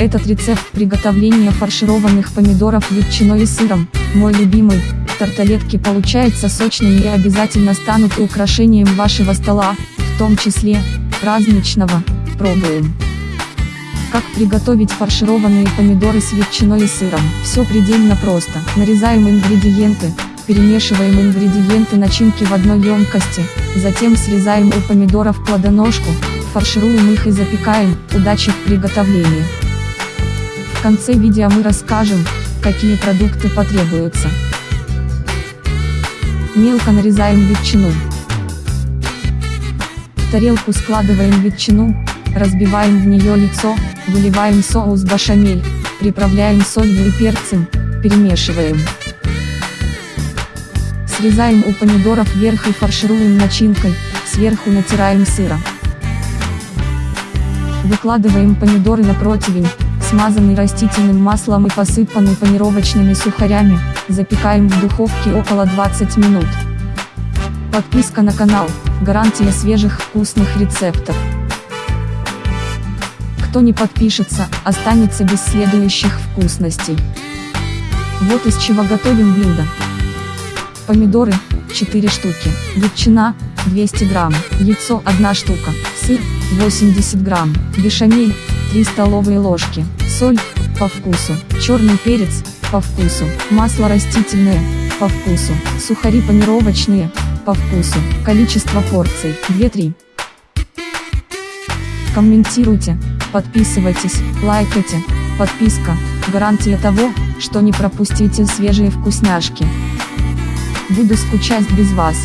Этот рецепт приготовления фаршированных помидоров ветчиной и сыром, мой любимый, тарталетки получаются сочными и обязательно станут украшением вашего стола, в том числе, праздничного, пробуем. Как приготовить фаршированные помидоры с ветчиной и сыром? Все предельно просто. Нарезаем ингредиенты, перемешиваем ингредиенты начинки в одной емкости, затем срезаем у помидоров плодоножку, фаршируем их и запекаем. Удачи в приготовлении! В конце видео мы расскажем, какие продукты потребуются. Мелко нарезаем ветчину. В тарелку складываем ветчину, разбиваем в нее лицо, выливаем соус башамель, приправляем солью и перцем, перемешиваем. Срезаем у помидоров верх и фаршируем начинкой, сверху натираем сыра. Выкладываем помидоры на противень, смазанный растительным маслом и посыпанный панировочными сухарями, запекаем в духовке около 20 минут. Подписка на канал, гарантия свежих вкусных рецептов. Кто не подпишется, останется без следующих вкусностей. Вот из чего готовим блюдо. Помидоры, 4 штуки, ветчина, 200 грамм, яйцо 1 штука, сыр, 80 грамм, бешамель, 3 столовые ложки, соль, по вкусу, черный перец, по вкусу, масло растительное, по вкусу, сухари панировочные, по вкусу, количество порций, 2-3. Комментируйте, Подписывайтесь, лайкайте, подписка, гарантия того, что не пропустите свежие вкусняшки. Буду скучать без вас.